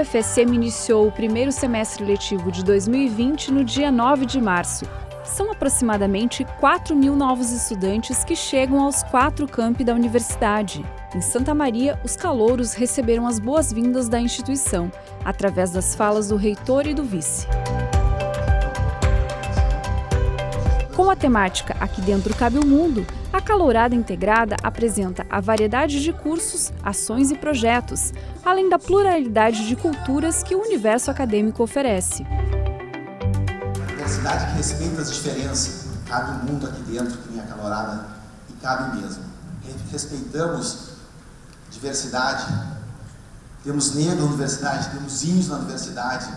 UFSM iniciou o primeiro semestre letivo de 2020 no dia 9 de março. São aproximadamente 4 mil novos estudantes que chegam aos quatro campi da universidade. Em Santa Maria, os calouros receberam as boas-vindas da instituição, através das falas do reitor e do vice. Com a temática Aqui Dentro Cabe o Mundo, a Calourada Integrada apresenta a variedade de cursos, ações e projetos, além da pluralidade de culturas que o universo acadêmico oferece. A diversidade que respeita as diferenças, cabe um mundo aqui dentro, que nem a Calourada, e cabe mesmo. Respeitamos diversidade, temos negros na universidade, temos índios na universidade,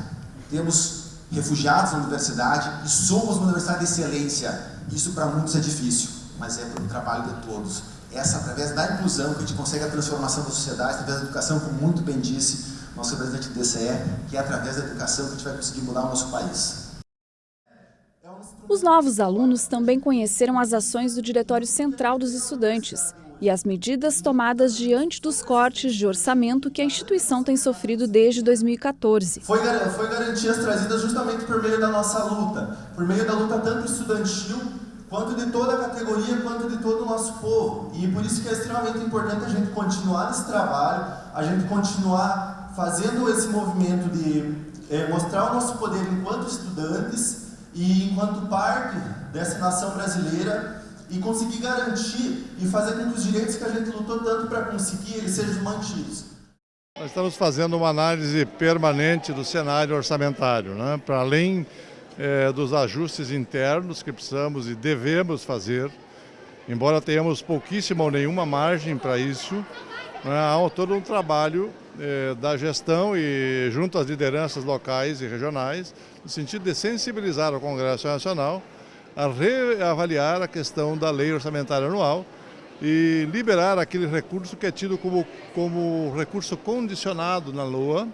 temos refugiados na universidade e somos uma universidade de excelência. Isso para muitos é difícil, mas é pelo trabalho de todos. Essa, através da inclusão, que a gente consegue a transformação da sociedade, através da educação, como muito bem disse nosso representante do DCE, que é através da educação que a gente vai conseguir mudar o nosso país. Os novos alunos também conheceram as ações do Diretório Central dos Estudantes, e as medidas tomadas diante dos cortes de orçamento que a instituição tem sofrido desde 2014. Foi, foi garantias trazidas justamente por meio da nossa luta, por meio da luta tanto estudantil, quanto de toda a categoria, quanto de todo o nosso povo. E por isso que é extremamente importante a gente continuar esse trabalho, a gente continuar fazendo esse movimento de é, mostrar o nosso poder enquanto estudantes e enquanto parte dessa nação brasileira e conseguir garantir e fazer com que os direitos que a gente lutou tanto para conseguir, eles sejam mantidos. Nós estamos fazendo uma análise permanente do cenário orçamentário, né? para além é, dos ajustes internos que precisamos e devemos fazer, embora tenhamos pouquíssima ou nenhuma margem para isso, né? há todo um trabalho é, da gestão e junto às lideranças locais e regionais, no sentido de sensibilizar o Congresso Nacional a reavaliar a questão da lei orçamentária anual e liberar aquele recurso que é tido como, como recurso condicionado na LOA,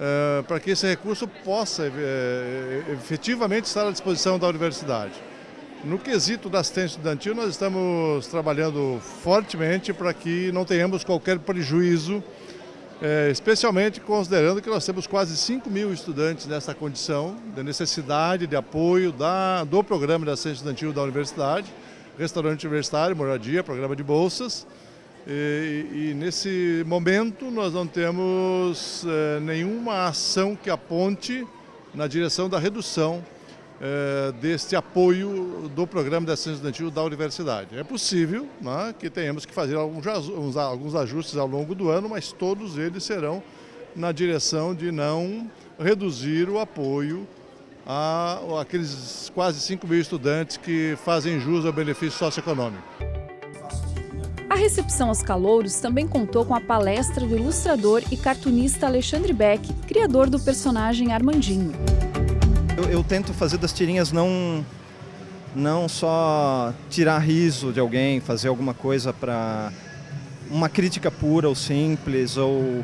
eh, para que esse recurso possa eh, efetivamente estar à disposição da universidade. No quesito da assistência estudantil, nós estamos trabalhando fortemente para que não tenhamos qualquer prejuízo é, especialmente considerando que nós temos quase 5 mil estudantes nessa condição de necessidade de apoio da, do programa de assistência estudantil da universidade, restaurante universitário, moradia, programa de bolsas. E, e nesse momento nós não temos é, nenhuma ação que aponte na direção da redução é, deste apoio do programa de assistência estudantil da universidade. É possível né, que tenhamos que fazer alguns, alguns ajustes ao longo do ano, mas todos eles serão na direção de não reduzir o apoio a aqueles quase 5 mil estudantes que fazem jus ao benefício socioeconômico. A recepção aos calouros também contou com a palestra do ilustrador e cartunista Alexandre Beck, criador do personagem Armandinho. Eu, eu, tento fazer das tirinhas não, não só tirar riso de alguém, fazer alguma coisa para uma crítica pura ou simples, ou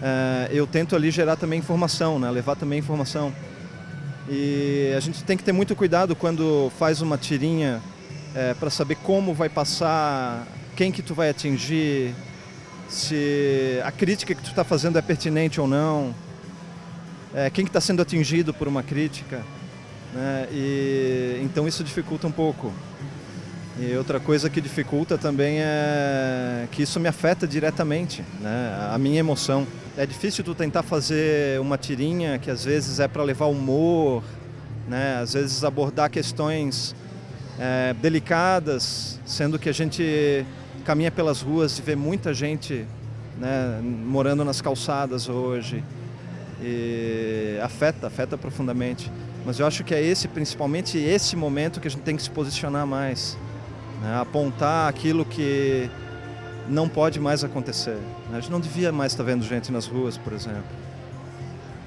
é, eu tento ali gerar também informação, né? levar também informação. E a gente tem que ter muito cuidado quando faz uma tirinha é, para saber como vai passar, quem que tu vai atingir, se a crítica que tu está fazendo é pertinente ou não é, quem está que tá sendo atingido por uma crítica. Né? E, então isso dificulta um pouco. E outra coisa que dificulta também é que isso me afeta diretamente, né? a minha emoção. É difícil tu tentar fazer uma tirinha que às vezes é para levar humor, né? às vezes abordar questões é, delicadas, sendo que a gente caminha pelas ruas e vê muita gente né, morando nas calçadas hoje, afeta, afeta profundamente. Mas eu acho que é esse, principalmente esse momento que a gente tem que se posicionar mais, né? apontar aquilo que não pode mais acontecer. A gente não devia mais estar vendo gente nas ruas, por exemplo.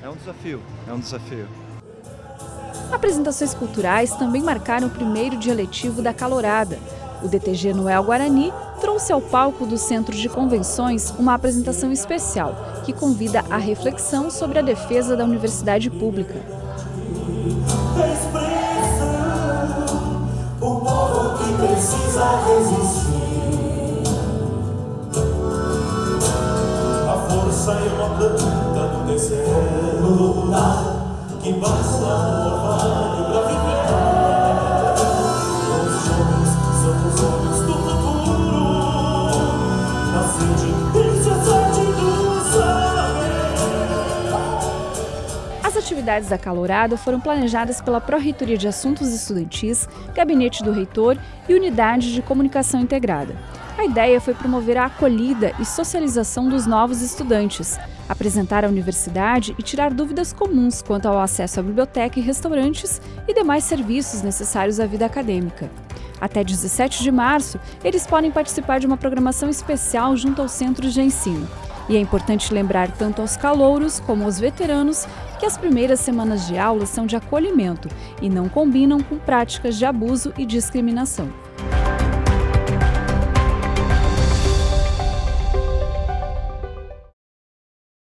É um desafio, é um desafio. Apresentações culturais também marcaram o primeiro dia letivo da Calorada. O DTG Noel Guarani trouxe ao palco do Centro de Convenções uma apresentação especial que convida à reflexão sobre a defesa da universidade pública. que basta atividades da Calorada foram planejadas pela Pró-Reitoria de Assuntos Estudantis, Gabinete do Reitor e Unidade de Comunicação Integrada. A ideia foi promover a acolhida e socialização dos novos estudantes, apresentar a universidade e tirar dúvidas comuns quanto ao acesso à biblioteca e restaurantes e demais serviços necessários à vida acadêmica. Até 17 de março, eles podem participar de uma programação especial junto aos centros de ensino. E é importante lembrar tanto aos calouros como aos veteranos que as primeiras semanas de aula são de acolhimento e não combinam com práticas de abuso e discriminação.